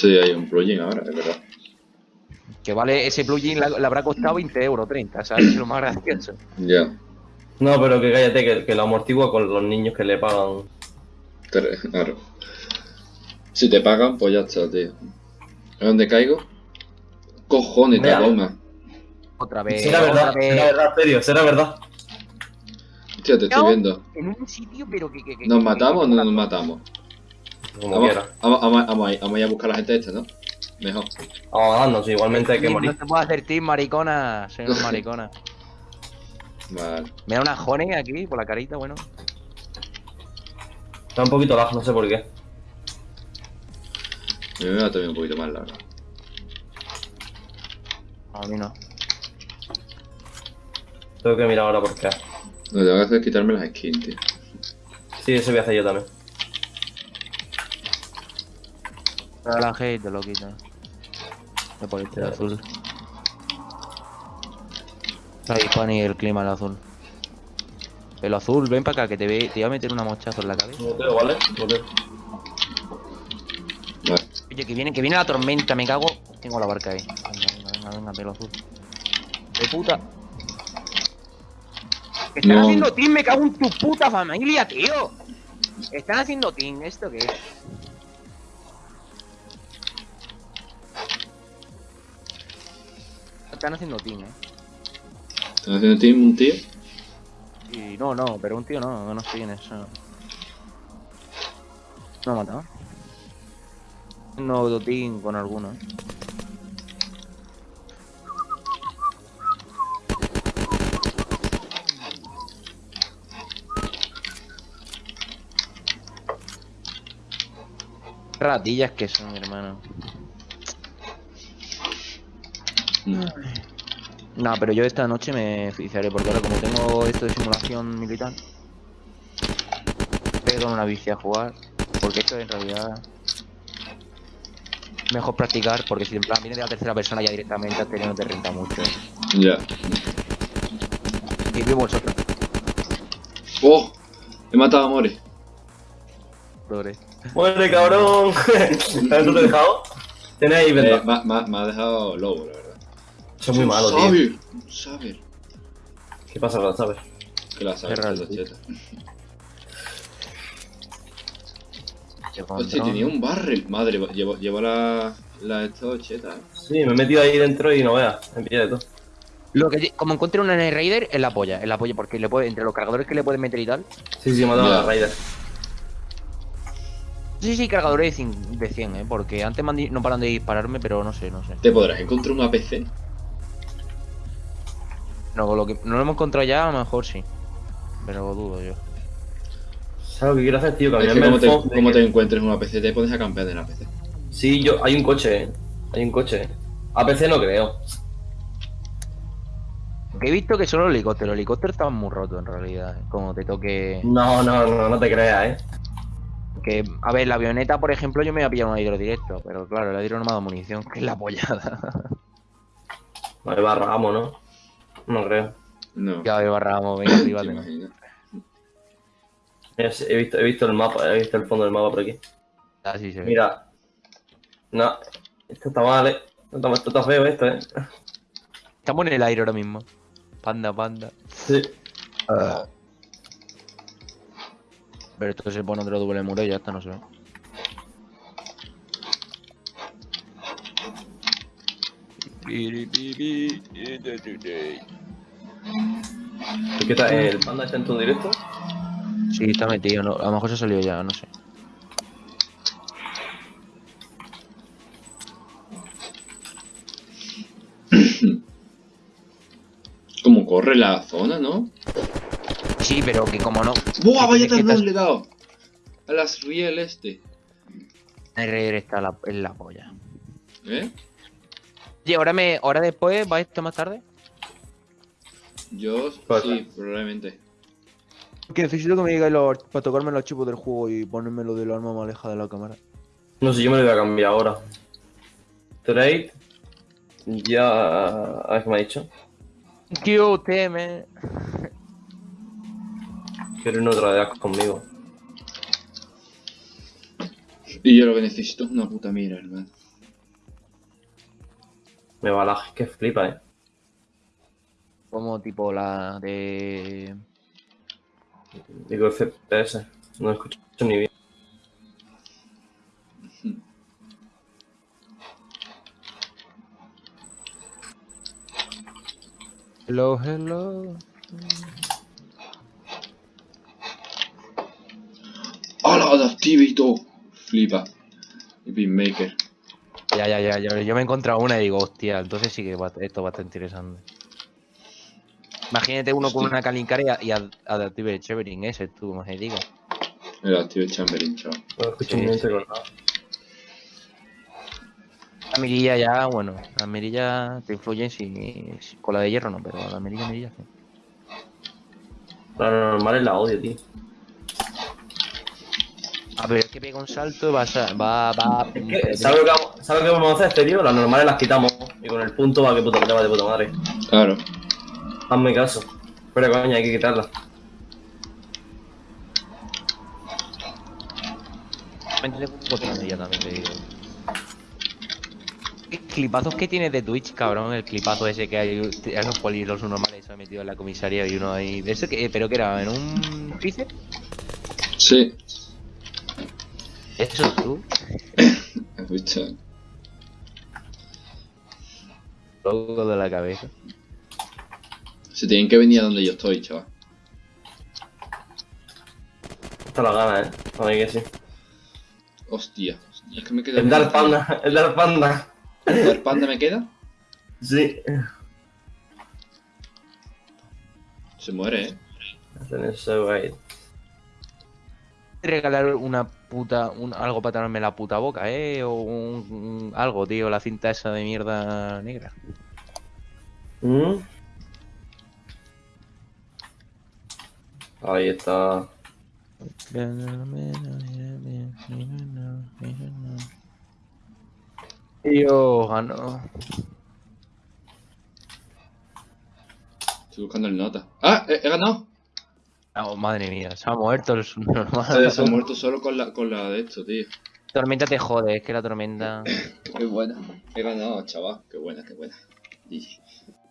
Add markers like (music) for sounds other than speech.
Sí, hay un plugin ahora, es verdad. Que vale, ese plugin le, habrá costado 20 euros, 30, ¿sabes? Es lo más gracioso. Ya. No, pero que cállate, que, que lo amortigua con los niños que le pagan. Claro. Si te pagan, pues ya está, tío. ¿A dónde caigo? Cojones, Mira. Tadoma. Otra vez. será verdad, vez. será verdad, serio, será verdad. Hostia, te estoy viendo. En un sitio, pero que. que, que ¿Nos que- matamos o no nos matamos? Como Vamos, quiera. vamos, vamos, vamos a ir, vamos a ir a buscar a la gente esta, ¿no? Mejor. Vamos a darnos, igualmente hay que morir. No te puedo hacer team, maricona. Una (laughs) maricona. Vale. Me da una jone aquí por la carita, bueno. Está un poquito bajo, no sé por qué. A mí me va a tomar un poquito más largo. A mí no. Tengo que mirar ahora por qué. Lo que tengo que hacer es quitarme las skins, tío. Sí, eso voy a hacer yo también. Pero la G te lo quita. Me pone este de azul. Ahí, Juan y el clima el azul. El azul, ven para acá que te, ve, te voy a meter una mochazo en la cabeza. Muteo, ¿vale? Oye, que viene, que viene la tormenta, me cago. Tengo la barca ahí. Venga, venga, venga, venga, pelo azul. De puta. Están No. haciendo team, me cago en tu puta familia, tío. Están haciendo team, ¿esto qué es? Están haciendo team, eh. ¿Están haciendo team un tío? Y no, no, pero un tío no, no estoy en eso. No ha matado. No team con alguno. eh. Ratillas que son, hermano. No, pero yo esta noche me oficiaré porque ahora como tengo esto de simulación militar, con una bici a jugar, porque esto en realidad mejor practicar, porque si en plan viene de la tercera persona ya directamente a no te renta mucho. Ya. Y vivo vosotros, ¡Oh! He matado a Mori. Dore. ¡Muere, cabrón! ¿Sabes (laughs) tú te he dejado? Tienes ahí Eh, ventaja. me, me- me ha dejado lobo, la verdad. Es muy malo, tío. Saber, saber. ¿Qué pasa con la sabes? Que la saber, cheta. Qué Hostia, tenía un barrel. Madre, llevo, llevo la, la esto cheta, eh. Sí, me he metido ahí dentro y no veas. Pilla de todo. Lo que, como encuentre una Night Raider, es la polla, es la polla, porque le puede, entre los cargadores que le pueden meter y tal. Sí, sí, me ha dado Ya. la Raider. Sí, sí, cargadores de 100, de 100, eh, porque antes me han di- no paran de dispararme, pero no sé, no sé. ¿Te podrás encontrar un APC? No, con lo que no lo hemos encontrado ya, a lo mejor sí. Pero dudo yo. ¿Sabes lo que quiero hacer, tío? Es que Cambiarme como el te, te encuentres un APC, te pones a campear en APC. Sí, yo, hay un coche, eh. Hay un coche. APC no creo. Que he visto que solo el helicóptero, el helicóptero estaba muy roto en realidad. eh, Como te toque. No, no, no, no te creas, eh. Que, a ver, la avioneta, por ejemplo, yo me iba a pillar un aire directo, pero claro, el aire no me ha dado munición, (laughs) que es la pollada. Vale, barramos, ¿no? No creo. No. ya barramos, venga, arriba. Mira, sí, He visto, he visto el mapa, he visto el fondo del mapa por aquí. Así se ve. Mira. No, esto está mal, eh. Esto está, esto está feo, esto, eh. Estamos en el aire ahora mismo. Panda, panda. Sí. Pero esto se pone otro doble muro y ya está, no se ve. Qué tal? ¿El panda está en tu directo? Sí, está metido, no, a lo mejor se ha salido ya, no sé. Como corre la zona, ¿no? Sí, pero que como no. ¡Buah, vaya tardón estás- le he dado! A las riel este. Está la, en la polla. ¿Eh? Oye, ahora, me, ahora después, ¿va esto más tarde? Yo sí, probablemente. Que necesito que me digáis los, para tocarme los archivos del juego y ponerme lo del arma más alejada de la cámara. No sé, yo me lo voy a cambiar ahora. Trade. Ya. A ver qué me ha dicho. Tío, teme. Quiero una otra de asco conmigo. Y yo lo que necesito es una puta mira, hermano. Me va la que flipa, eh. Como tipo la de. Digo FPS. No escucho ni bien. Hello, hello. ¡Hola, todo! Flipa. Y Beatmaker. Ya, ya, ya, ya. Yo me he encontrado una y digo, hostia, entonces sí que va- esto va a estar interesante. Imagínate uno con una calincara y, a- a- Adaptive Shevering, ese tú, como se diga. El Active Chamberlain, chaval. Sí, sí. cortado. La mirilla ya, bueno, la mirilla te influye si, si- con la de hierro no, pero la mirilla, mirilla sí. La normal es la odio, tío. A ver, es que pega un salto, va a... Va, va, Es que, ¿sabes lo que, vamos, ¿sabes lo que vamos a hacer, este tío? Las normales las quitamos y con el punto va que puta va de puta madre. Claro. Hazme caso. Pero coño, hay que quitarla. Poco de ella también, te digo. ¿Qué clipazos que tienes de Twitch, cabrón? El clipazo ese que hay, a los polis, los normales se han metido en la comisaría y uno ahí... ¿De eso que, ¿Pero que era? ¿En un freezer? Sí. ¿Eso tú? (laughs) Escucha. Loco de la cabeza. Se tienen que venir a donde yo estoy, chaval. Está la gana, eh. A ver que sí. Hostia. Es que me queda. El Dark Panda, el Dark Panda. ¿El Dark Panda me queda? Sí. Se muere, eh. Regalar una puta, un, algo para taparme la puta boca, eh, o un, un- algo, tío, la cinta esa de mierda negra. ¿Mm? Ahí está. Yo gano. Estoy buscando el nota. ¡Ah! ¡He, he ganado! Oh, madre mía, se ha muerto el Se, normal. se ha muerto solo con la, con la de esto, tío. tormenta te jode, es que la tormenta. Qué buena. He ganado, chaval. Qué buena, qué buena.